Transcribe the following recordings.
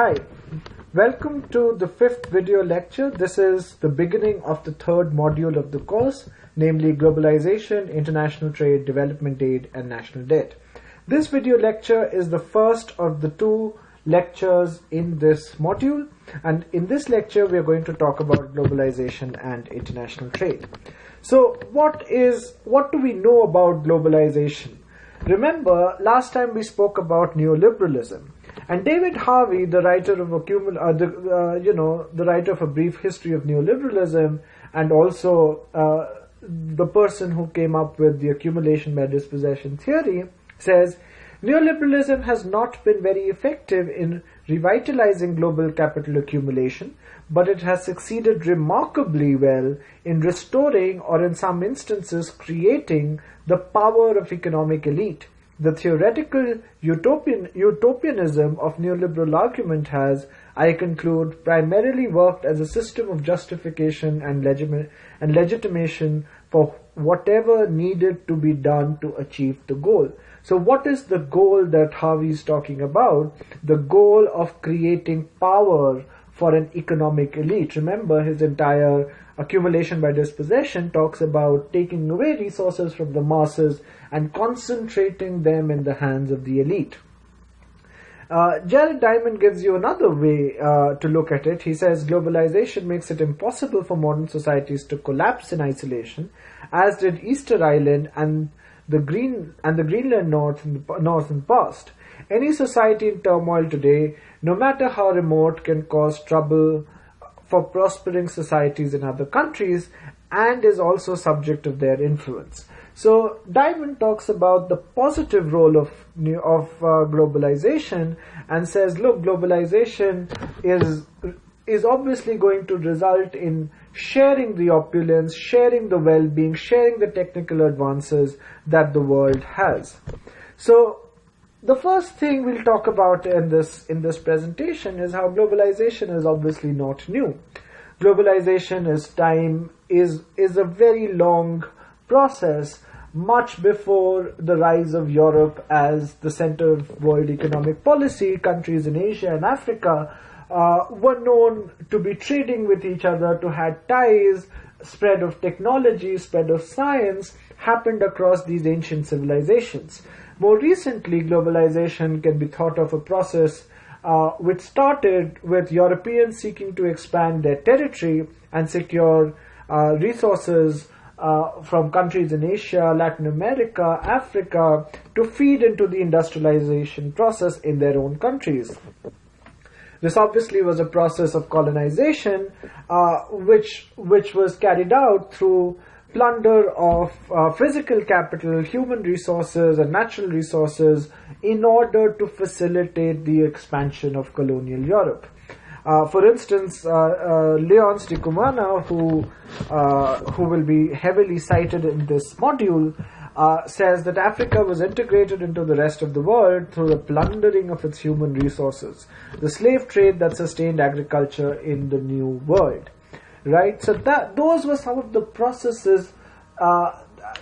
Hi, welcome to the fifth video lecture. This is the beginning of the third module of the course, namely Globalization, International Trade, Development Aid and National Debt. This video lecture is the first of the two lectures in this module and in this lecture we are going to talk about globalization and international trade. So what is what do we know about globalization? Remember last time we spoke about neoliberalism and David Harvey, the writer of accumul- uh, the, uh, you know the writer of a brief history of neoliberalism and also uh, the person who came up with the accumulation by dispossession theory says Neoliberalism has not been very effective in revitalizing global capital accumulation, but it has succeeded remarkably well in restoring or in some instances creating the power of economic elite. The theoretical utopian, utopianism of neoliberal argument has, I conclude, primarily worked as a system of justification and, legim- and legitimation for whatever needed to be done to achieve the goal. So what is the goal that Harvey is talking about? The goal of creating power for an economic elite. Remember his entire accumulation by dispossession talks about taking away resources from the masses and concentrating them in the hands of the elite. Uh, Jared Diamond gives you another way uh, to look at it. He says globalization makes it impossible for modern societies to collapse in isolation, as did Easter Island and the Green and the Greenland Norse in the northern past. Any society in turmoil today, no matter how remote, can cause trouble for prospering societies in other countries and is also subject of their influence. So Diamond talks about the positive role of of uh, globalization and says, look, globalization is is obviously going to result in sharing the opulence, sharing the well-being, sharing the technical advances that the world has. So the first thing we'll talk about in this in this presentation is how globalization is obviously not new. Globalization is time is is a very long process much before the rise of Europe as the center of world economic policy, countries in Asia and Africa uh, were known to be trading with each other, to had ties, spread of technology, spread of science happened across these ancient civilizations. More recently, globalization can be thought of a process uh, which started with Europeans seeking to expand their territory and secure uh, resources uh, from countries in Asia, Latin America, Africa to feed into the industrialization process in their own countries. This obviously was a process of colonization, uh, which which was carried out through plunder of uh, physical capital, human resources, and natural resources in order to facilitate the expansion of colonial Europe. Uh, for instance, uh, uh, Léonce Ndikumana, who uh, who will be heavily cited in this module, uh, says that Africa was integrated into the rest of the world through the plundering of its human resources, the slave trade that sustained agriculture in the New World. Right. So that those were some of the processes uh,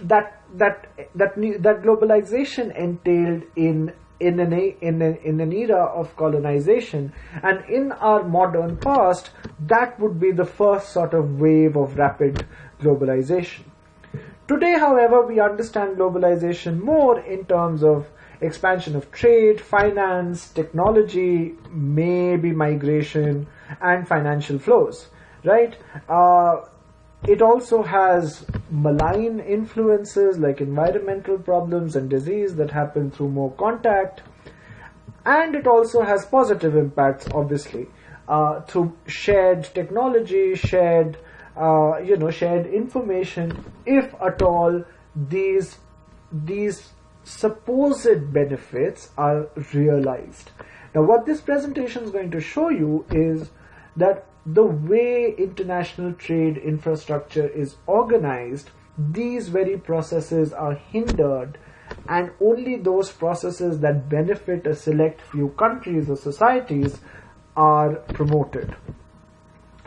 that that that that globalization entailed in in an, in, a, in an era of colonization. And in our modern past that would be the first sort of wave of rapid globalization. Today however we understand globalization more in terms of expansion of trade finance technology maybe migration and financial flows right uh, it also has malign influences like environmental problems and disease that happen through more contact. And it also has positive impacts, obviously, uh, through shared technology, shared, uh, you know, shared information, if at all these, these supposed benefits are realized. Now, what this presentation is going to show you is that the way international trade infrastructure is organized, these very processes are hindered and only those processes that benefit a select few countries or societies are promoted.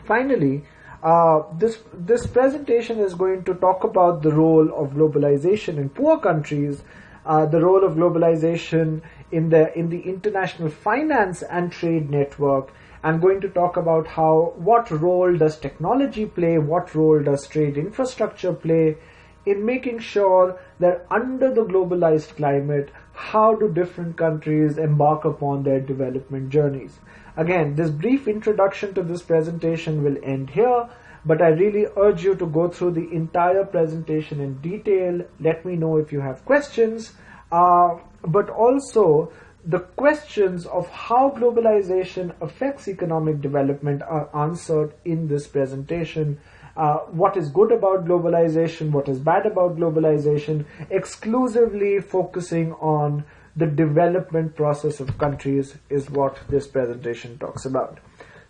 Finally, uh, this this presentation is going to talk about the role of globalization in poor countries uh, the role of globalization in the in the international finance and trade network. I'm going to talk about how what role does technology play, what role does trade infrastructure play in making sure that under the globalized climate, how do different countries embark upon their development journeys. Again, this brief introduction to this presentation will end here but I really urge you to go through the entire presentation in detail. Let me know if you have questions, uh, but also the questions of how globalization affects economic development are answered in this presentation. Uh, what is good about globalization, what is bad about globalization, exclusively focusing on the development process of countries is what this presentation talks about.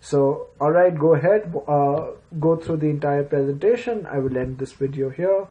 So, alright, go ahead, uh, go through the entire presentation. I will end this video here.